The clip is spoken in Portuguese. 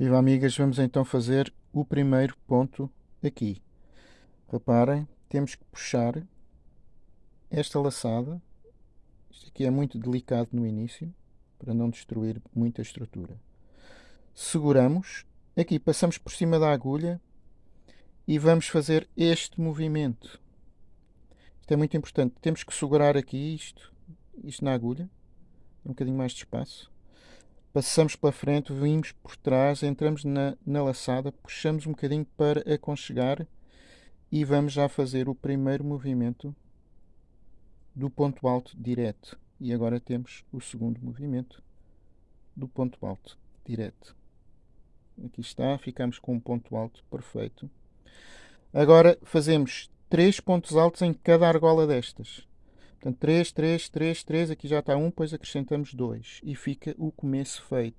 Viva amigas, vamos então fazer o primeiro ponto aqui. Reparem, temos que puxar esta laçada. Isto aqui é muito delicado no início, para não destruir muita estrutura. Seguramos, aqui passamos por cima da agulha e vamos fazer este movimento. Isto é muito importante. Temos que segurar aqui isto, isto na agulha, um bocadinho mais de espaço passamos pela frente, vimos por trás, entramos na, na laçada, puxamos um bocadinho para aconchegar e vamos já fazer o primeiro movimento do ponto alto direto. E agora temos o segundo movimento do ponto alto direto. Aqui está, ficamos com um ponto alto perfeito. Agora fazemos três pontos altos em cada argola destas. Portanto, 3, 3, 3, 3, aqui já está 1, depois acrescentamos 2 e fica o começo feito.